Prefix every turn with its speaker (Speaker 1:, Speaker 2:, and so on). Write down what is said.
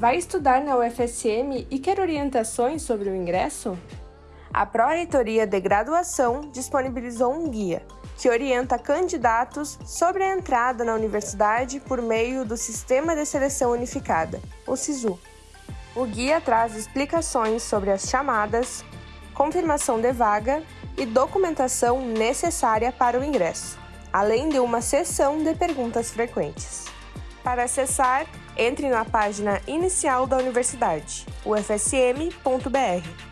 Speaker 1: Vai estudar na UFSM e quer orientações sobre o ingresso? A Pró-Reitoria de Graduação disponibilizou um guia que orienta candidatos sobre a entrada na universidade por meio do Sistema de Seleção Unificada, o SISU. O guia traz explicações sobre as chamadas, confirmação de vaga e documentação necessária para o ingresso, além de uma seção de perguntas frequentes. Para acessar, entre na página inicial da universidade, ufsm.br.